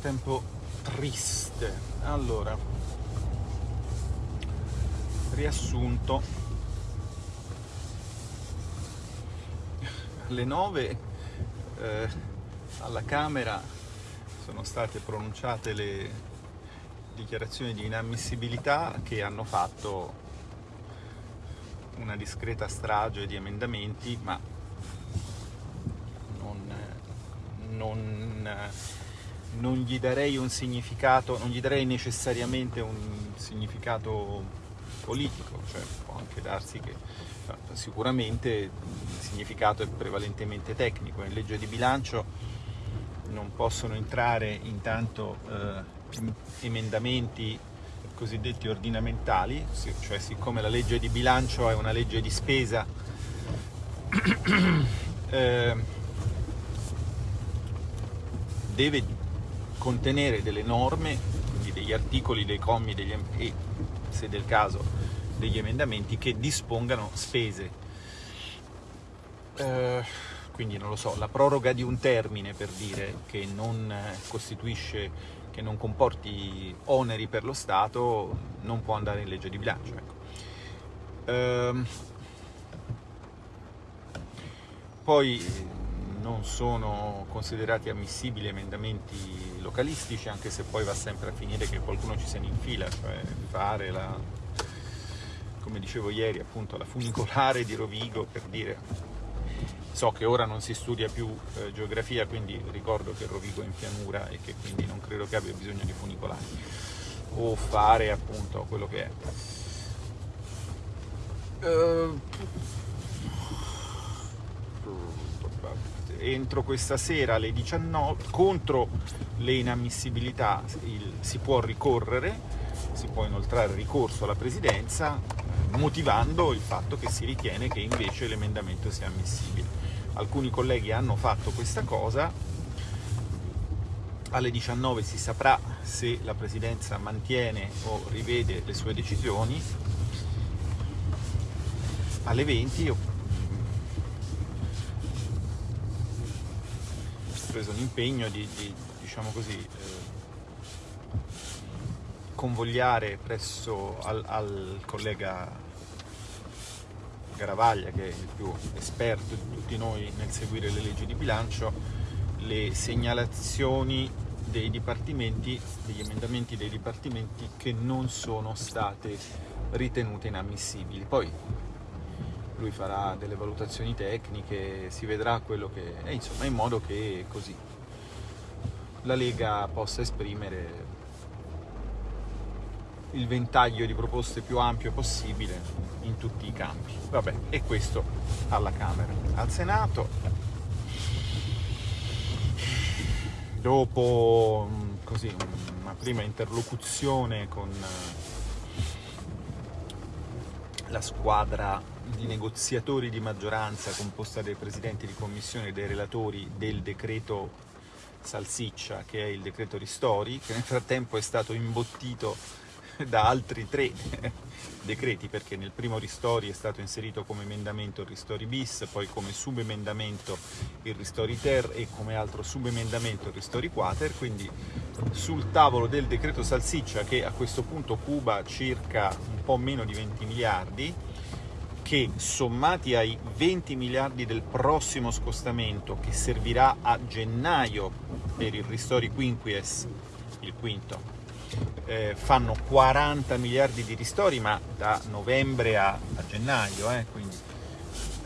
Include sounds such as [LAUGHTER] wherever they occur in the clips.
Tempo triste. Allora, riassunto. Alle 9 eh, alla Camera sono state pronunciate le dichiarazioni di inammissibilità che hanno fatto una discreta strage di emendamenti, ma non, non, non gli darei un significato, non gli darei necessariamente un significato politico, cioè può anche darsi che sicuramente il significato è prevalentemente tecnico, in legge di bilancio non possono entrare intanto eh, emendamenti cosiddetti ordinamentali, cioè siccome la legge di bilancio è una legge di spesa, [CLEARS THROAT] eh, deve contenere delle norme, quindi degli articoli, dei commi degli, e, se del caso, degli emendamenti che dispongano spese. Eh, quindi non lo so, la proroga di un termine per dire che non costituisce che non comporti oneri per lo Stato non può andare in legge di bilancio. Ecco. Ehm, poi non sono considerati ammissibili emendamenti localistici, anche se poi va sempre a finire che qualcuno ci se ne infila, cioè fare la, come dicevo ieri, appunto la funicolare di Rovigo per dire So che ora non si studia più eh, geografia, quindi ricordo che Rovigo è in pianura e che quindi non credo che abbia bisogno di funicolari o fare appunto quello che è. Uh, entro questa sera alle 19 contro le inammissibilità il, si può ricorrere, si può inoltrare ricorso alla presidenza motivando il fatto che si ritiene che invece l'emendamento sia ammissibile. Alcuni colleghi hanno fatto questa cosa, alle 19 si saprà se la Presidenza mantiene o rivede le sue decisioni, alle 20 ho preso l'impegno di, di, diciamo così, eh, convogliare presso al, al collega Garavaglia, che è il più esperto di tutti noi nel seguire le leggi di bilancio, le segnalazioni dei dipartimenti, degli emendamenti dei dipartimenti che non sono state ritenute inammissibili. Poi lui farà delle valutazioni tecniche, si vedrà quello che è, insomma, in modo che così la Lega possa esprimere il ventaglio di proposte più ampio possibile in tutti i campi. Vabbè, e questo alla Camera. Al Senato, dopo mm, così, una prima interlocuzione con eh, la squadra di negoziatori di maggioranza composta dai presidenti di commissione e dai relatori del decreto Salsiccia, che è il decreto Ristori, che nel frattempo è stato imbottito da altri tre [LAUGHS] decreti perché nel primo Ristori è stato inserito come emendamento il Ristori bis, poi come subemendamento il Ristori ter e come altro subemendamento il Ristori quater, quindi sul tavolo del decreto Salsiccia che a questo punto cuba circa un po' meno di 20 miliardi che sommati ai 20 miliardi del prossimo scostamento che servirà a gennaio per il Ristori quinquies, il quinto, eh, fanno 40 miliardi di ristori, ma da novembre a, a gennaio, eh, quindi.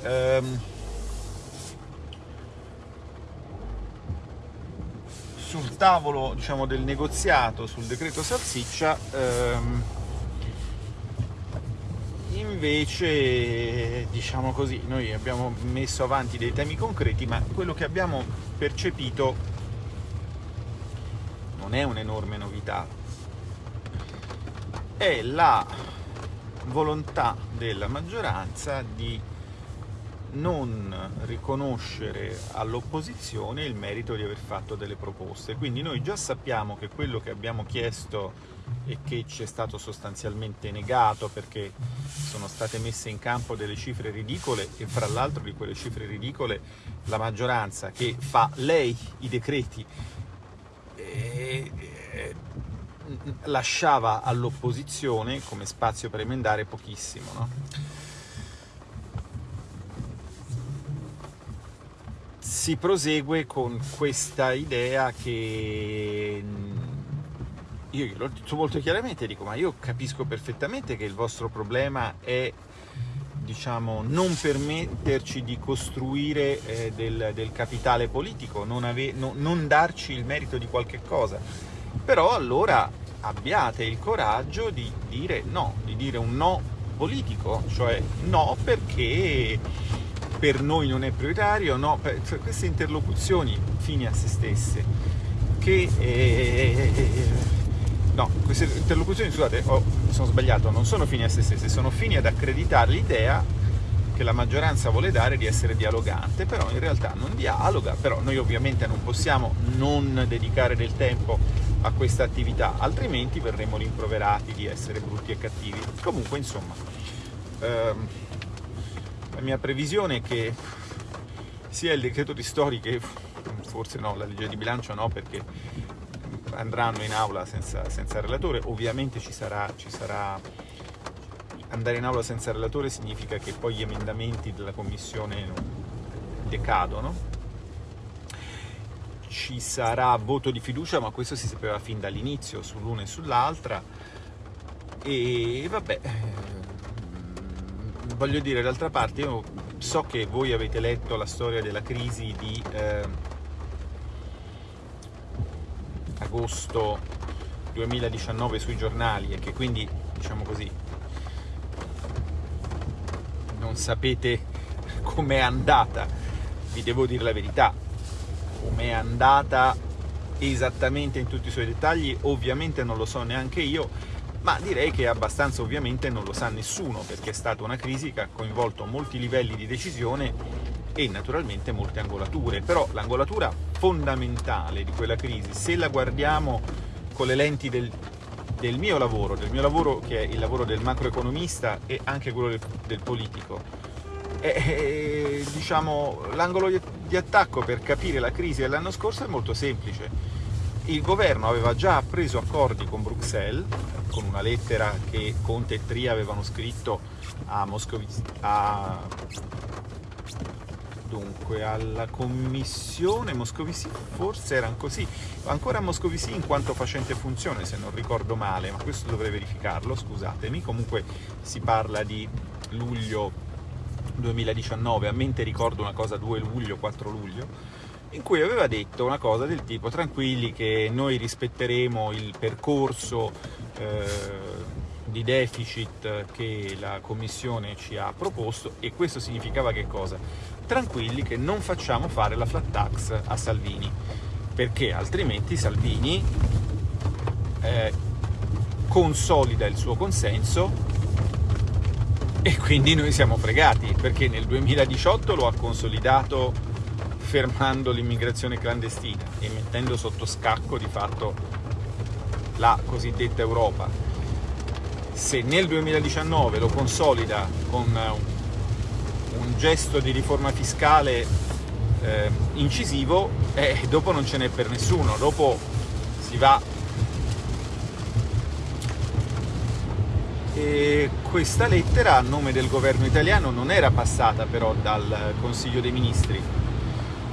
Ehm, sul tavolo diciamo, del negoziato sul decreto salsiccia ehm, invece diciamo così noi abbiamo messo avanti dei temi concreti ma quello che abbiamo percepito non è un'enorme novità è la volontà della maggioranza di non riconoscere all'opposizione il merito di aver fatto delle proposte. Quindi noi già sappiamo che quello che abbiamo chiesto e che ci è stato sostanzialmente negato perché sono state messe in campo delle cifre ridicole e fra l'altro di quelle cifre ridicole la maggioranza che fa lei i decreti eh, eh, lasciava all'opposizione come spazio per emendare pochissimo. No? Si prosegue con questa idea che io l'ho detto molto chiaramente, dico ma io capisco perfettamente che il vostro problema è diciamo, non permetterci di costruire eh, del, del, capitale politico, non, ave, no, non darci il merito di qualche cosa, però allora abbiate il coraggio di dire no, di dire un no politico, cioè no perché per noi non è prioritario, no, per, cioè queste interlocuzioni fini a se stesse che eh, queste interlocuzioni, scusate, oh, sono sbagliato, non sono fini a se stesse, sono fini ad accreditare l'idea che la maggioranza vuole dare di essere dialogante, però in realtà non dialoga, però noi ovviamente non possiamo non dedicare del tempo a questa attività, altrimenti verremo rimproverati di essere brutti e cattivi. Comunque, insomma, ehm, la mia previsione è che sia il decreto di Stori che forse no, la legge di bilancio no, perché andranno in aula senza, senza relatore, ovviamente ci sarà, ci sarà, andare in aula senza relatore significa che poi gli emendamenti della Commissione decadono, ci sarà voto di fiducia, ma questo si sapeva fin dall'inizio sull'una e sull'altra, e vabbè, ehm, voglio dire, d'altra parte io so che voi avete letto la storia della crisi di... Eh, agosto 2019 sui giornali e che quindi, diciamo così, non sapete [LAUGHS] com'è andata, vi devo dire la verità, com'è andata esattamente in tutti i suoi dettagli, ovviamente non lo so neanche io, ma direi che abbastanza ovviamente non lo sa nessuno, perché è stata una crisi che ha coinvolto molti livelli di decisione e naturalmente molte angolature, però l'angolatura fondamentale di quella crisi, se la guardiamo con le lenti del, del, mio lavoro, del mio lavoro che è il lavoro del macroeconomista e anche quello del, del politico, è, è, diciamo, l'angolo di, di attacco per capire la crisi dell'anno scorso è molto semplice. Il governo aveva già preso accordi con Bruxelles, con una lettera che Conte e Tria avevano scritto a, Moscovici, a dunque alla commissione Moscovici forse erano così. Ancora Moscovici in quanto facente funzione se non ricordo male ma questo dovrei verificarlo scusatemi. Comunque si parla di luglio 2019 a mente ricordo una cosa 2 luglio 4 luglio in cui aveva detto una cosa del tipo tranquilli che noi rispetteremo il percorso eh, di deficit che la Commissione ci ha proposto e questo significava che cosa? Tranquilli che non facciamo fare la flat tax a Salvini, perché altrimenti Salvini eh, consolida il suo consenso e quindi noi siamo fregati, perché nel 2018 lo ha consolidato fermando l'immigrazione clandestina e mettendo sotto scacco di fatto la cosiddetta Europa. Se nel 2019 lo consolida con un, un gesto di riforma fiscale eh, incisivo, eh, dopo non ce n'è per nessuno, dopo si va... E questa lettera a nome del governo italiano non era passata però dal Consiglio dei Ministri.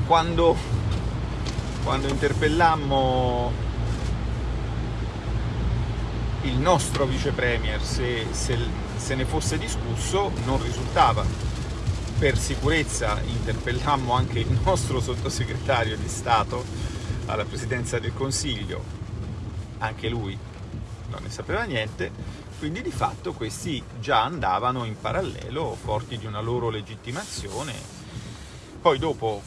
Quando, quando interpellammo il nostro vice premier, se, se, se ne fosse discusso, non risultava. Per sicurezza interpellammo anche il nostro sottosegretario di Stato alla Presidenza del Consiglio, anche lui non ne sapeva niente, quindi di fatto questi già andavano in parallelo, forti di una loro legittimazione. Poi dopo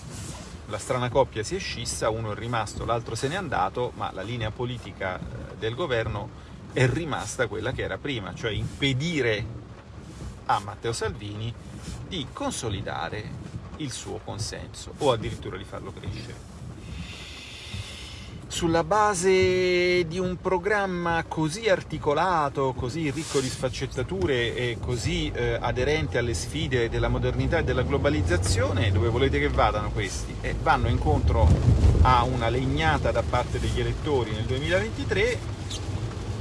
la strana coppia si è scissa, uno è rimasto, l'altro se n'è andato, ma la linea politica eh, del governo è rimasta quella che era prima, cioè impedire a Matteo Salvini di consolidare il suo consenso o addirittura di farlo crescere. sulla base di un programma così articolato, così ricco di sfaccettature e così eh, aderente alle sfide della modernità e della globalizzazione, dove volete che vadano questi? Eh, vanno incontro a una legnata da parte degli elettori nel 2023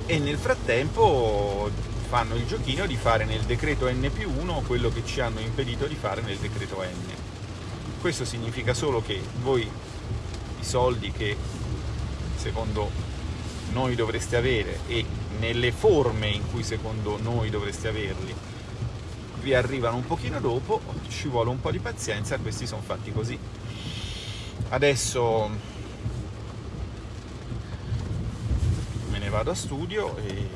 e nel frattempo fanno il giochino di fare nel decreto N più 1 quello che ci hanno impedito di fare nel decreto N. Questo significa solo che voi i soldi che secondo noi dovreste avere e nelle forme in cui secondo noi dovreste averli vi arrivano un pochino dopo, ci vuole un po' di pazienza, questi sono fatti così. Adesso me ne vado a studio e,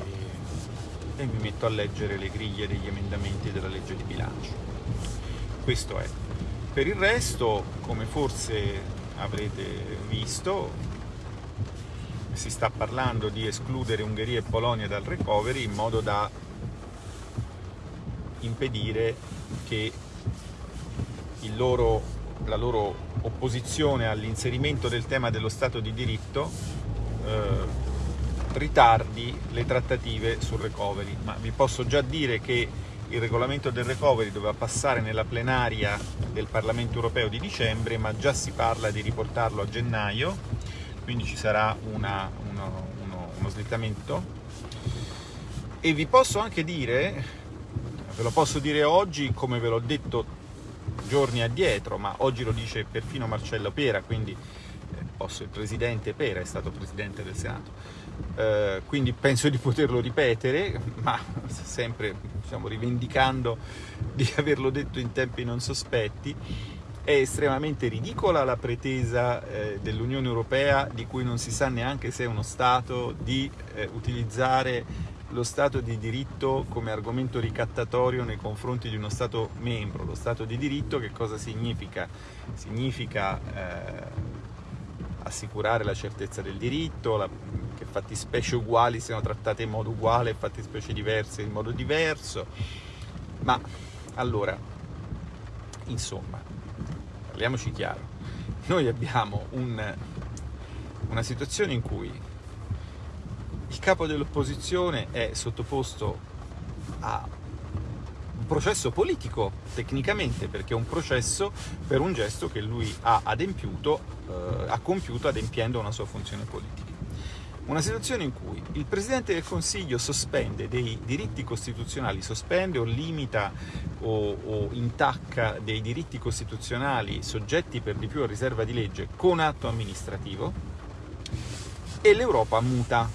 e mi metto a leggere le griglie degli emendamenti della legge di bilancio. Questo è. Per il resto, come forse avrete visto, si sta parlando di escludere Ungheria e Polonia dal recovery in modo da impedire che loro, la loro opposizione all'inserimento del tema dello Stato di diritto eh, ritardi le trattative sul recovery. Ma vi posso già dire che il regolamento del recovery doveva passare nella plenaria del Parlamento europeo di dicembre, ma già si parla di riportarlo a gennaio quindi ci sarà una, uno, uno, uno slittamento e vi posso anche dire, ve lo posso dire oggi come ve l'ho detto giorni addietro, ma oggi lo dice perfino Marcello Pera, quindi eh, il presidente Pera è stato presidente del Senato, eh, quindi penso di poterlo ripetere, ma sempre diciamo, rivendicando di averlo detto in tempi non sospetti è estremamente ridicola la pretesa eh, dell'Unione Europea, di cui non si sa neanche se è uno Stato, di eh, utilizzare lo Stato di diritto come argomento ricattatorio nei confronti di uno Stato membro. Lo Stato di diritto che cosa significa? Significa eh, assicurare la certezza del diritto, la, che fattispecie uguali siano trattate in modo uguale e fattispecie diverse in modo diverso. Ma allora, insomma, parliamoci chiaro, noi abbiamo un, una situazione in cui il capo dell'opposizione è sottoposto a un processo politico tecnicamente perché è un processo per un gesto che lui ha adempiuto, eh, ha compiuto adempiendo una sua funzione politica una situazione in cui il Presidente del Consiglio sospende dei diritti costituzionali, sospende o limita o, o, intacca dei diritti costituzionali soggetti per di più a riserva di legge con atto amministrativo e l'Europa muta.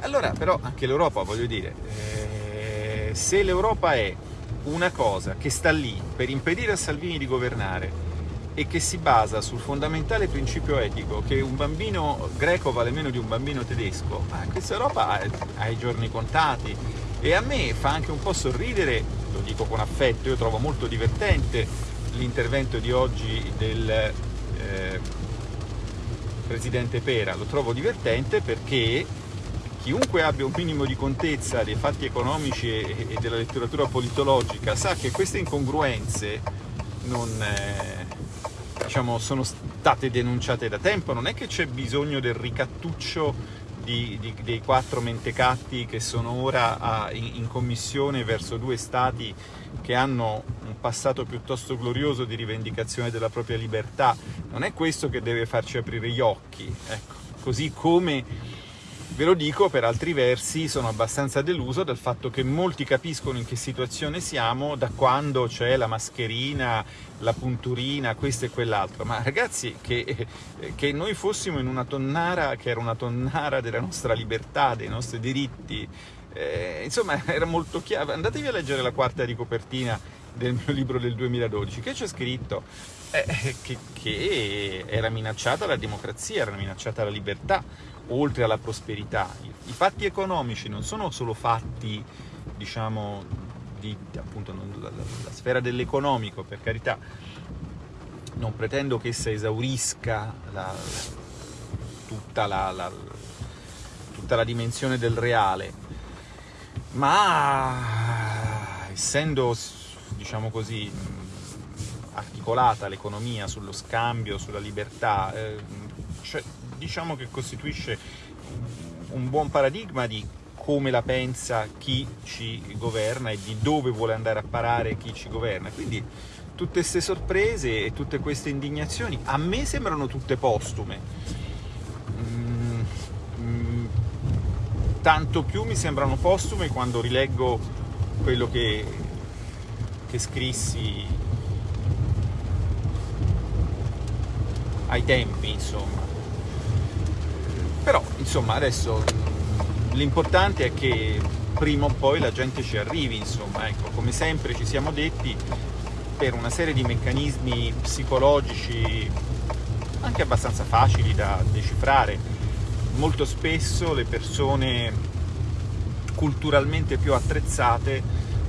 Allora però anche l'Europa, voglio dire, eh, se l'Europa è una cosa che sta lì per impedire a Salvini di governare e che si basa sul fondamentale principio etico che un bambino greco vale meno di un bambino tedesco, ma questa Europa ha, i giorni contati. E a me fa anche un po' sorridere, lo dico con affetto, io trovo molto divertente l'intervento di oggi del eh, Presidente Pera, lo trovo divertente perché chiunque abbia un minimo di contezza dei fatti economici e, e della letteratura politologica sa che queste incongruenze non... Eh, diciamo, sono state denunciate da tempo, non è che c'è bisogno del ricattuccio di, di, dei quattro mentecatti che sono ora a, in, in, commissione verso due stati che hanno un passato piuttosto glorioso di rivendicazione della propria libertà, non è questo che deve farci aprire gli occhi, ecco. così come Ve lo dico, per altri versi sono abbastanza deluso dal fatto che molti capiscono in che situazione siamo da quando c'è la mascherina, la punturina, questo e quell'altro. Ma ragazzi, che, che, noi fossimo in una tonnara che era una tonnara della nostra libertà, dei nostri diritti, eh, insomma era molto chiaro. Andatevi a leggere la quarta di copertina del mio libro del 2012, che c'è scritto eh, che, che era minacciata la democrazia, era minacciata la libertà oltre alla prosperità. I, fatti economici non sono solo fatti, diciamo, di appunto, la, la, la sfera dell'economico, per carità, non pretendo che essa esaurisca la, tutta, la, tutta la dimensione del reale, ma essendo, diciamo così, articolata l'economia sullo scambio, sulla libertà, eh, cioè, diciamo che costituisce un buon paradigma di come la pensa chi ci governa e di dove vuole andare a parare chi ci governa. Quindi tutte queste sorprese e tutte queste indignazioni a me sembrano tutte postume. Mm, tanto più mi sembrano postume quando rileggo quello che, che scrissi ai tempi, insomma. Però, insomma, adesso l'importante è che prima o poi la gente ci arrivi, insomma, ecco, come sempre ci siamo detti, per una serie di meccanismi psicologici anche abbastanza facili da decifrare. Molto spesso le persone culturalmente più attrezzate,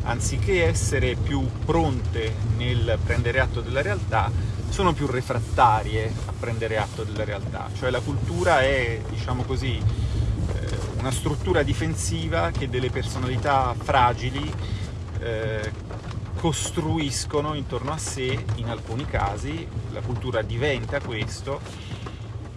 anziché essere più pronte nel prendere atto della realtà, sono più refrattarie a prendere atto della realtà. Cioè la cultura è, diciamo così, una struttura difensiva che delle personalità fragili eh, costruiscono intorno a sé in alcuni casi, la cultura diventa questo,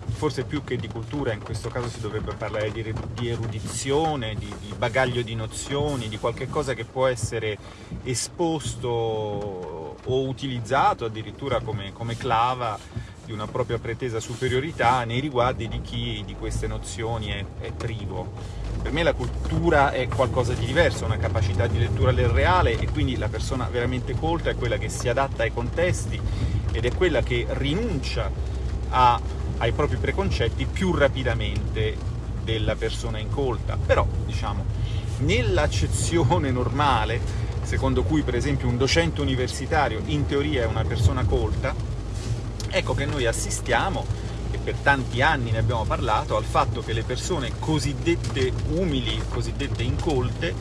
forse più che di cultura in questo caso si dovrebbe parlare di, di erudizione, di, di, bagaglio di nozioni, di qualche cosa che può essere esposto o utilizzato addirittura come, come clava di una propria pretesa superiorità nei riguardi di chi di queste nozioni è, è privo. Per me la cultura è qualcosa di diverso, una capacità di lettura del reale e quindi la persona veramente colta è quella che si adatta ai contesti ed è quella che rinuncia a, ai propri preconcetti più rapidamente della persona incolta. Però, diciamo, nell'accezione normale, secondo cui per esempio un docente universitario in teoria è una persona colta, Ecco che noi assistiamo, e per tanti anni ne abbiamo parlato, al fatto che le persone cosiddette umili, cosiddette incolte,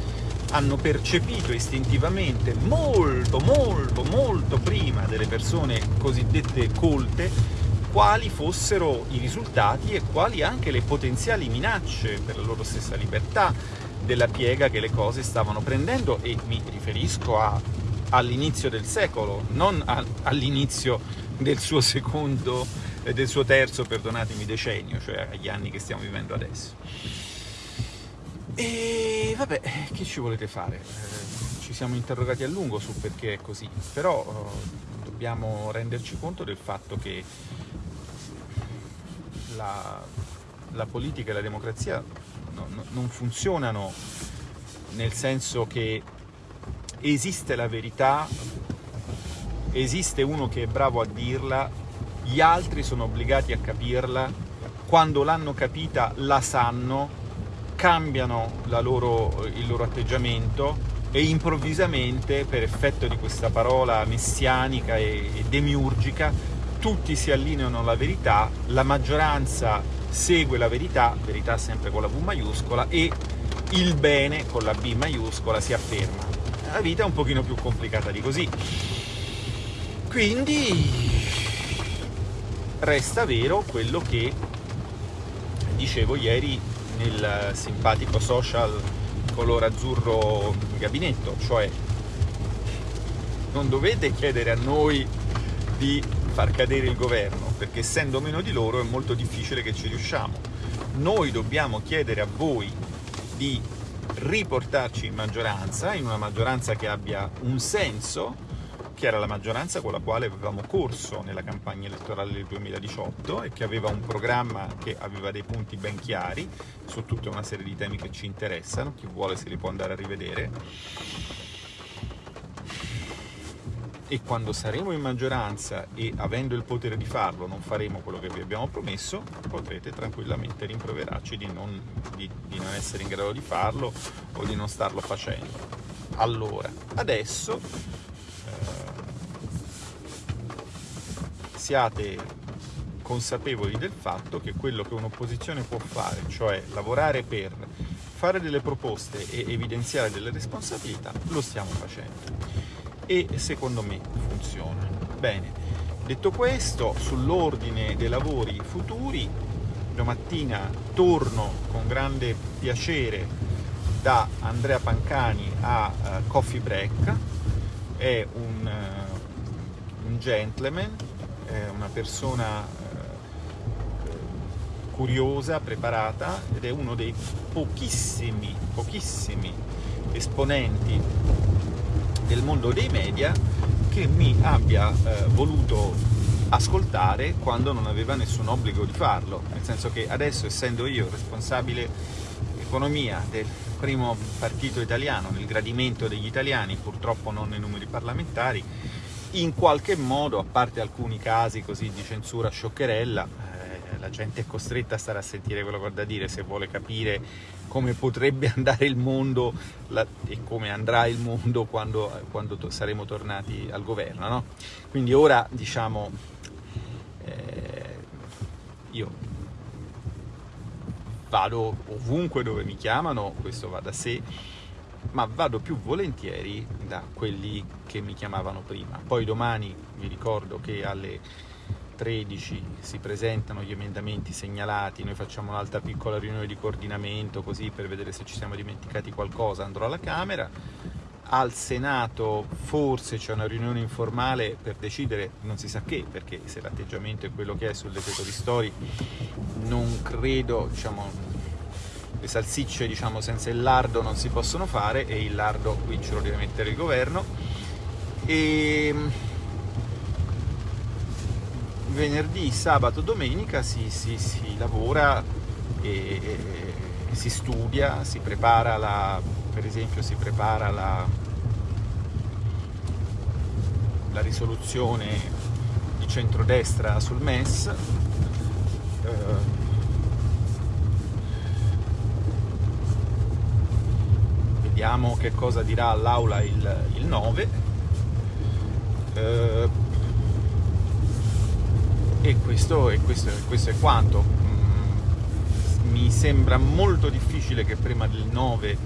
hanno percepito istintivamente molto, molto, molto prima delle persone cosiddette colte quali fossero i risultati e quali anche le potenziali minacce per la loro stessa libertà della piega che le cose stavano prendendo e mi riferisco all'inizio del secolo, non all'inizio del suo secondo e del suo terzo, perdonatemi, decennio, cioè agli anni che stiamo vivendo adesso. E vabbè, che ci volete fare? Eh, ci siamo interrogati a lungo su perché è così, però eh, dobbiamo renderci conto del fatto che la, la politica e la democrazia no, no, non funzionano nel senso che esiste la verità esiste uno che è bravo a dirla, gli altri sono obbligati a capirla, quando l'hanno capita la sanno, cambiano loro, il loro atteggiamento e improvvisamente, per effetto di questa parola messianica e demiurgica, tutti si allineano alla verità, la maggioranza segue la verità, verità sempre con la V maiuscola, e il bene con la B maiuscola si afferma. La vita è un pochino più complicata di così. Quindi resta vero quello che dicevo ieri nel simpatico social color azzurro gabinetto, cioè non dovete chiedere a noi di far cadere il governo, perché essendo meno di loro è molto difficile che ci riusciamo. Noi dobbiamo chiedere a voi di riportarci in maggioranza, in una maggioranza che abbia un senso, che era la maggioranza con la quale avevamo corso nella campagna elettorale del 2018 e che aveva un programma che aveva dei punti ben chiari su tutta una serie di temi che ci interessano, chi vuole se li può andare a rivedere. E quando saremo in maggioranza e avendo il potere di farlo non faremo quello che vi abbiamo promesso, potrete tranquillamente rimproverarci di non, di, di non essere in grado di farlo o di non starlo facendo. Allora, adesso siate consapevoli del fatto che quello che un'opposizione può fare, cioè lavorare per fare delle proposte e evidenziare delle responsabilità, lo stiamo facendo. E secondo me funziona. Bene, detto questo, sull'ordine dei lavori futuri, domattina torno con grande piacere da Andrea Pancani a uh, Coffee Break, è un, uh, un gentleman è una persona eh, curiosa, preparata ed è uno dei pochissimi, pochissimi esponenti del mondo dei media che mi abbia eh, voluto ascoltare quando non aveva nessun obbligo di farlo, nel senso che adesso essendo io responsabile economia del primo partito italiano, nel gradimento degli italiani, purtroppo non nei numeri parlamentari, in qualche modo, a parte alcuni casi così di censura scioccherella, la gente è costretta a stare a sentire quello che ho da dire se vuole capire come potrebbe [LAUGHS] andare il mondo la, e come andrà il mondo quando, quando to saremo tornati al governo. No? Quindi ora, diciamo, eh, io vado ovunque dove mi chiamano, questo va da sé, ma vado più volentieri da quelli che mi chiamavano prima. Poi domani vi ricordo che alle 13 si presentano gli emendamenti segnalati, noi facciamo un'altra piccola riunione di coordinamento così per vedere se ci siamo dimenticati qualcosa, andrò alla Camera, al Senato forse c'è una riunione informale per decidere non si sa che, perché se l'atteggiamento è quello che è sul decreto di Stori non credo, diciamo, le salsicce diciamo, senza il lardo non si possono fare e il lardo qui ce lo deve mettere il governo. E venerdì, sabato, domenica si, si, si lavora e, e, si studia, si prepara la, per esempio si prepara la, la risoluzione di centrodestra sul MES. Eh, vediamo che cosa dirà all'Aula il, il 9. Eh, e questo, e questo, questo è quanto. Mm, mi sembra molto difficile che prima del 9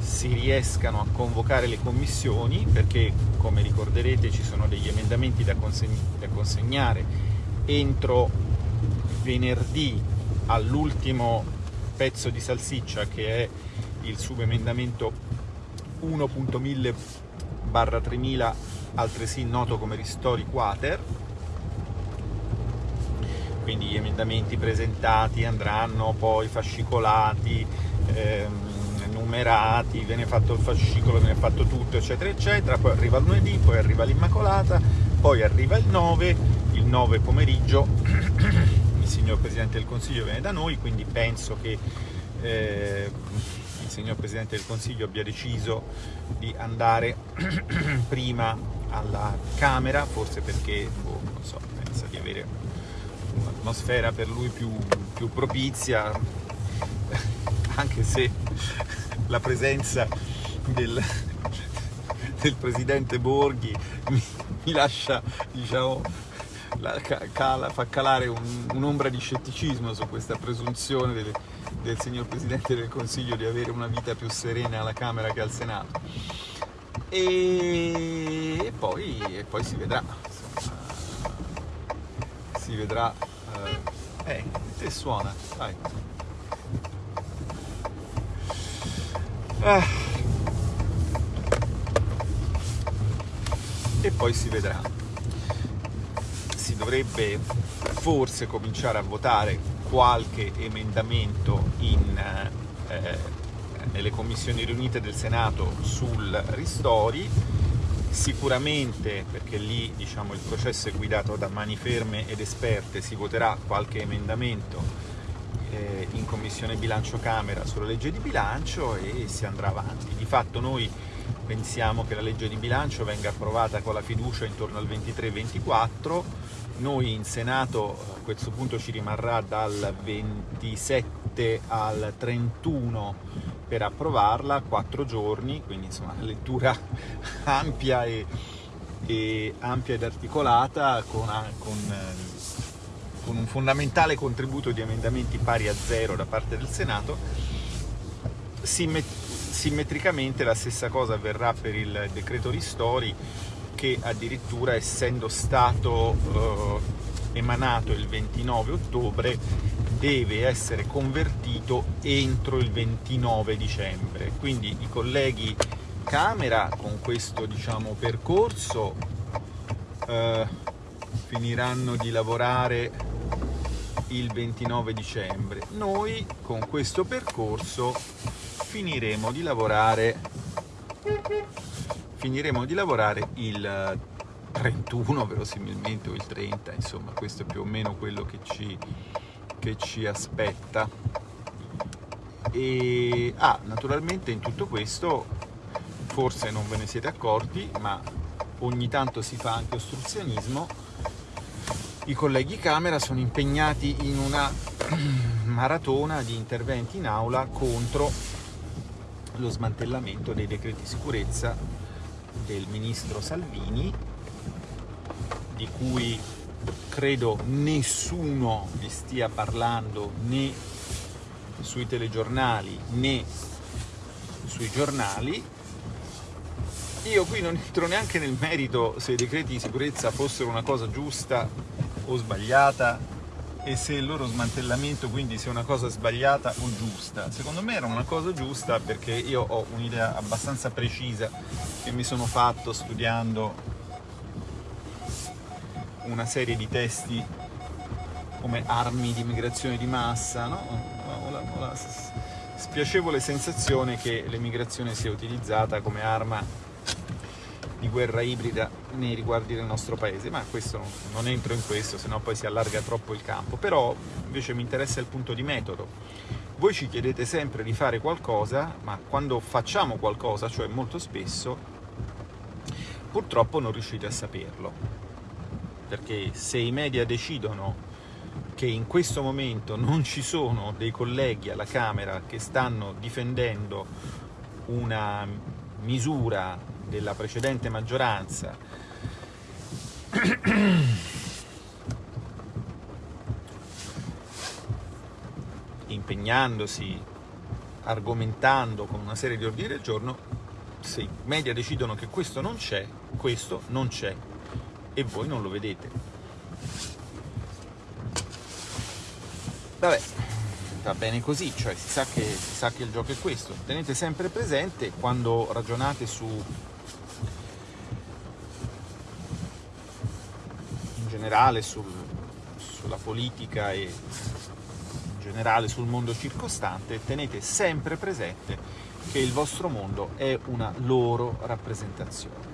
si riescano a convocare le commissioni perché, come ricorderete, ci sono degli emendamenti da, conseg da consegnare entro venerdì all'ultimo pezzo di salsiccia che è il subemendamento 1.1000 barra 3000 altresì noto come ristori quater quindi gli emendamenti presentati andranno poi fascicolati ehm, numerati, viene fatto il fascicolo, viene fatto tutto eccetera eccetera poi arriva il lunedì, poi arriva l'Immacolata poi arriva il 9 il 9 pomeriggio [CLEARS THROAT] il signor Presidente del Consiglio viene da noi quindi penso che eh, il signor Presidente del Consiglio abbia deciso di andare [CLEARS THROAT] prima alla Camera, forse perché boh, so, pensa di avere un'atmosfera per lui più, più propizia, [LAUGHS] anche se la presenza del, del Presidente Borghi mi, mi lascia, diciamo, la, cala, fa calare un'ombra un di scetticismo su questa presunzione delle, del signor Presidente del Consiglio di avere una vita più serena alla Camera che al Senato. E, poi, e poi, si vedrà, si vedrà, eh, eh, e suona, dai. Ah. E poi si vedrà. Si dovrebbe forse cominciare a votare qualche emendamento in, eh, nelle commissioni riunite del Senato sul ristori, sicuramente perché lì diciamo, il processo è guidato da mani ferme ed esperte, si voterà qualche emendamento eh, in Commissione Bilancio Camera sulla legge di bilancio e si andrà avanti. Di fatto noi pensiamo che la legge di bilancio venga approvata con la fiducia intorno al 23-24, noi in Senato a questo punto ci rimarrà dal 27 al 31 per approvarla, quattro giorni, quindi insomma lettura [LAUGHS] ampia e, e ampia ed articolata con, con, con un fondamentale contributo di emendamenti pari a zero da parte del Senato. Simmetricamente la stessa cosa avverrà per il decreto ristori che addirittura essendo stato eh, emanato il 29 ottobre deve essere convertito entro il 29 dicembre. Quindi i colleghi Camera con questo diciamo, percorso eh, finiranno di lavorare il 29 dicembre. Noi con questo percorso finiremo di lavorare finiremo di lavorare il 31 verosimilmente o il 30 insomma questo è più o meno quello che ci, che ci aspetta. E ah, naturalmente in tutto questo forse non ve ne siete accorti ma ogni tanto si fa anche ostruzionismo. I colleghi Camera sono impegnati in una [CLEARS THROAT] maratona di interventi in aula contro lo smantellamento dei decreti sicurezza del ministro Salvini di cui credo nessuno vi stia parlando né sui telegiornali né sui giornali. Io qui non entro neanche nel merito se i decreti di sicurezza fossero una cosa giusta o sbagliata e se il loro smantellamento quindi sia una cosa sbagliata o giusta. Secondo me era una cosa giusta perché io ho un'idea abbastanza precisa che mi sono fatto studiando una serie di testi come armi di migrazione di massa, no? ho, la, ho la spiacevole sensazione che l'emigrazione sia utilizzata come arma di guerra ibrida nei riguardi del nostro paese, ma questo non entro in questo, sennò poi si allarga troppo il campo. Però invece mi interessa il punto di metodo. Voi ci chiedete sempre di fare qualcosa, ma quando facciamo qualcosa, cioè molto spesso, purtroppo non riuscite a saperlo perché se i media decidono che in questo momento non ci sono dei colleghi alla Camera che stanno difendendo una misura della precedente maggioranza [CLEARS THROAT] impegnandosi, argomentando con una serie di ordini del giorno, se i media decidono che questo non c'è, questo non c'è e voi non lo vedete. Vabbè, va bene così, cioè si sa, che, si sa che il gioco è questo. Tenete sempre presente quando ragionate su in generale sul, sulla politica e in generale sul mondo circostante, tenete sempre presente che il vostro mondo è una loro rappresentazione.